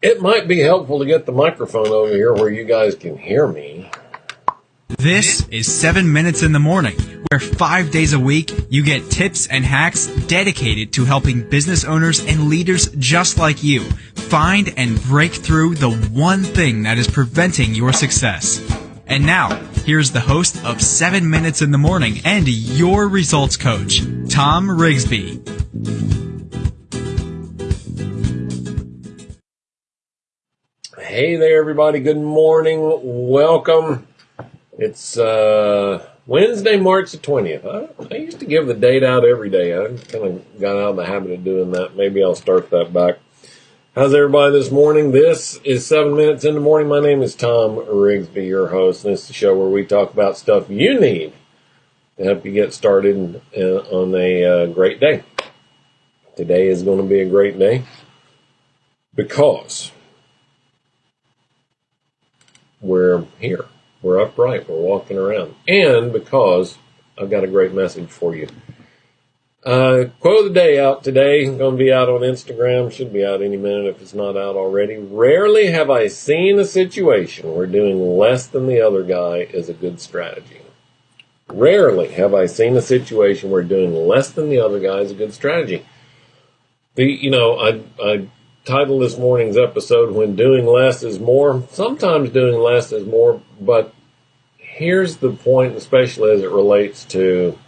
It might be helpful to get the microphone over here where you guys can hear me. This is 7 Minutes in the Morning, where five days a week you get tips and hacks dedicated to helping business owners and leaders just like you find and break through the one thing that is preventing your success. And now, here's the host of 7 Minutes in the Morning and your results coach, Tom Rigsby. Hey there, everybody. Good morning. Welcome. It's uh, Wednesday, March the 20th. I, I, used to give the date out every day. I kind of got out of the habit of doing that. Maybe I'll start that back. How's everybody this morning? This is 7 Minutes in the Morning. My name is Tom Rigsby, your host. And this is the show where we talk about stuff you need to help you get started uh, on a uh, great day. Today is going to be a great day because we're here. We're upright. We're walking around. And because I've got a great message for you. Uh, quote of the day out today. Going to be out on Instagram. Should be out any minute if it's not out already. Rarely have I seen a situation where doing less than the other guy is a good strategy. Rarely have I seen a situation where doing less than the other guy is a good strategy. The, you know, I, I title this morning's episode, When Doing Less is More. Sometimes doing less is more, but here's the point, especially as it relates to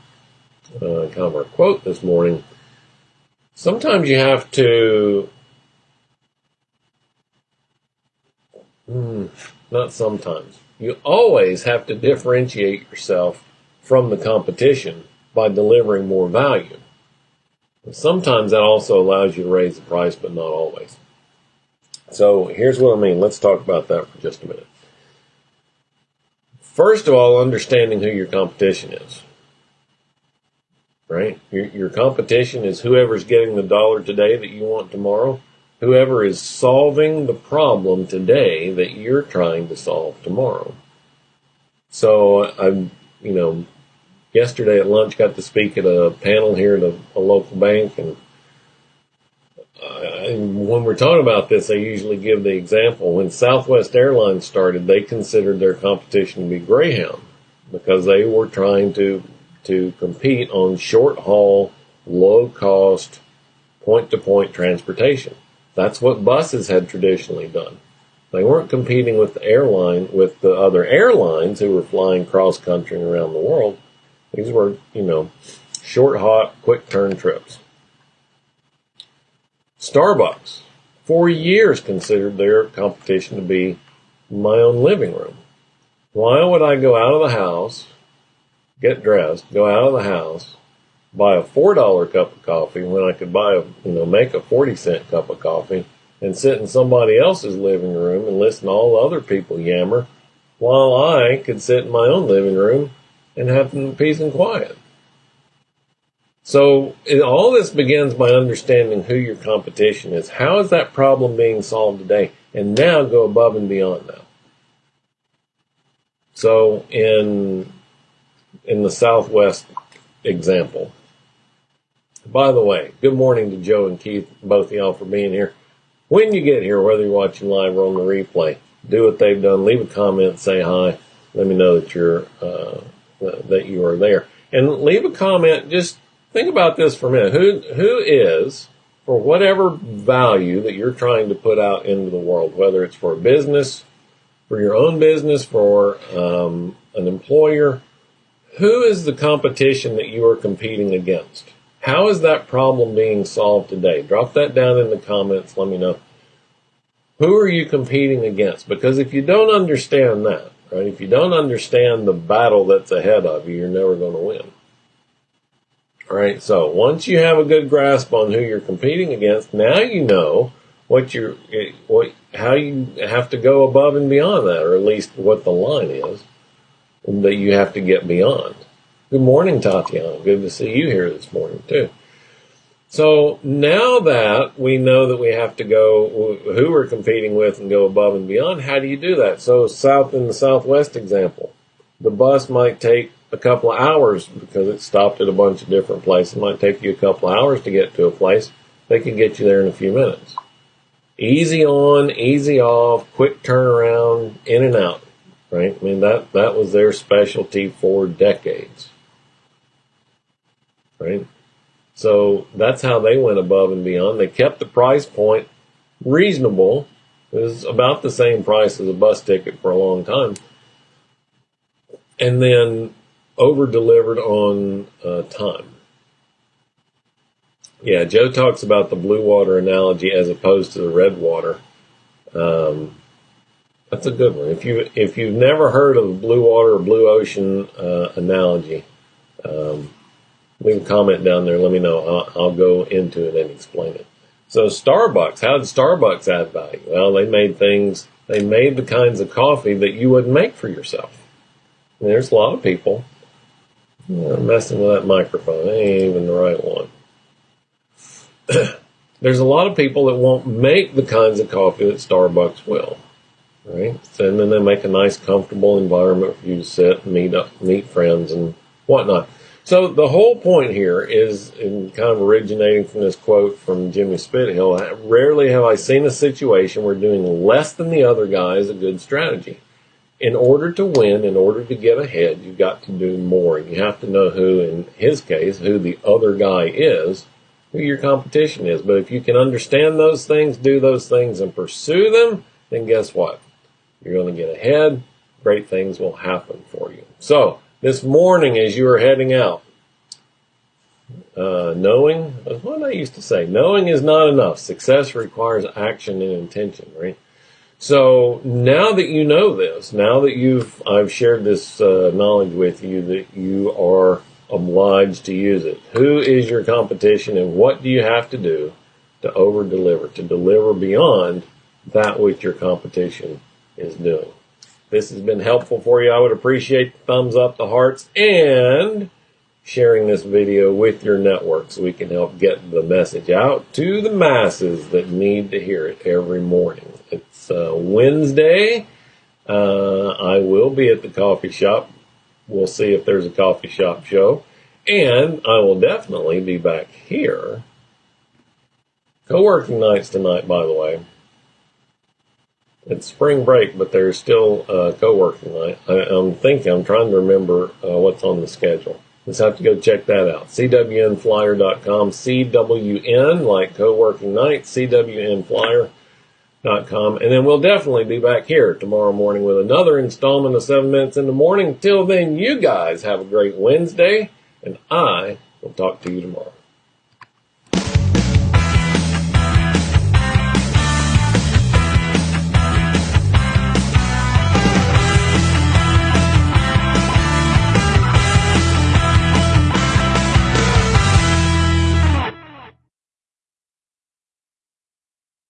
uh, kind of our quote this morning. Sometimes you have to, hmm, not sometimes, you always have to differentiate yourself from the competition by delivering more value. Sometimes that also allows you to raise the price, but not always. So here's what I mean. Let's talk about that for just a minute. First of all, understanding who your competition is. Right? Your, your competition is whoever's getting the dollar today that you want tomorrow, whoever is solving the problem today that you're trying to solve tomorrow. So I'm, you know, yesterday at lunch got to speak at a panel here at a, a local bank and uh, when we're talking about this, I usually give the example. When Southwest Airlines started, they considered their competition to be Greyhound because they were trying to to compete on short haul, low cost, point to point transportation. That's what buses had traditionally done. They weren't competing with the airline with the other airlines who were flying cross country and around the world. These were, you know, short, hot, quick turn trips. Starbucks, for years, considered their competition to be my own living room. Why would I go out of the house, get dressed, go out of the house, buy a four dollar cup of coffee when I could buy a, you know, make a 40 cent cup of coffee and sit in somebody else's living room and listen to all other people yammer while I could sit in my own living room and have peace and quiet. So it, all this begins by understanding who your competition is. How is that problem being solved today? And now go above and beyond that. So in in the Southwest example. By the way, good morning to Joe and Keith, both of y'all for being here. When you get here, whether you're watching live or on the replay, do what they've done. Leave a comment, say hi. Let me know that you're uh, that you are there, and leave a comment. Just think about this for a minute. Who who is for whatever value that you're trying to put out into the world, whether it's for a business, for your own business, for um, an employer, who is the competition that you are competing against? How is that problem being solved today? Drop that down in the comments. Let me know. Who are you competing against? Because if you don't understand that, right, if you don't understand the battle that's ahead of you, you're never going to win. All right. So once you have a good grasp on who you're competing against, now you know what you're, what, how you have to go above and beyond that, or at least what the line is that you have to get beyond. Good morning, Tatiana. Good to see you here this morning too. So now that we know that we have to go, who we're competing with and go above and beyond, how do you do that? So south in the southwest example, the bus might take a couple of hours because it stopped at a bunch of different places. It might take you a couple of hours to get to a place. They can get you there in a few minutes. easy on, easy off, quick turnaround, in and out. Right? I mean that that was their specialty for decades. Right? So that's how they went above and beyond. They kept the price point reasonable. It was about the same price as a bus ticket for a long time. And then over delivered on uh, time. Yeah, Joe talks about the blue water analogy as opposed to the red water. Um, that's a good one. If you if you've never heard of the blue water or blue ocean uh, analogy, um, leave a comment down there. Let me know. I'll, I'll go into it and explain it. So Starbucks, how did Starbucks add value? Well, they made things. They made the kinds of coffee that you wouldn't make for yourself. And there's a lot of people you know, messing with that microphone. It ain't even the right one. there's a lot of people that won't make the kinds of coffee that Starbucks will, right? And then they make a nice, comfortable environment for you to sit and meet up, meet friends and whatnot. So the whole point here is, in kind of originating from this quote from Jimmy Spithill, rarely have I seen a situation where doing less than the other guy is a good strategy. In order to win, in order to get ahead, you've got to do more. You have to know who, in his case, who the other guy is, who your competition is. But if you can understand those things, do those things, and pursue them, then guess what? You're going to get ahead. Great things will happen for you. So, this morning as you are heading out, uh, knowing, what I used to say, knowing is not enough. Success requires action and intention, right? So now that you know this, now that you've, I've shared this uh, knowledge with you that you are obliged to use it. Who is your competition and what do you have to do to over deliver, to deliver beyond that which your competition is doing? This has been helpful for you. I would appreciate the thumbs up, the hearts, and sharing this video with your network so we can help get the message out to the masses that need to hear it every morning. It's uh, Wednesday. Uh, I will be at the coffee shop We'll see if there's a coffee shop show. And I will definitely be back here. Co-working nights tonight, by the way. It's spring break, but there's still a co-working night. I, am thinking, I'm trying to remember uh, what's on the schedule. Let's have to go check that out. CWNflyer.com. CWN, like co-working night, CWN Flyer com. And then we'll definitely be back here tomorrow morning with another installment of 7 Minutes in the Morning. Till then, you guys have a great Wednesday, and I will talk to you tomorrow.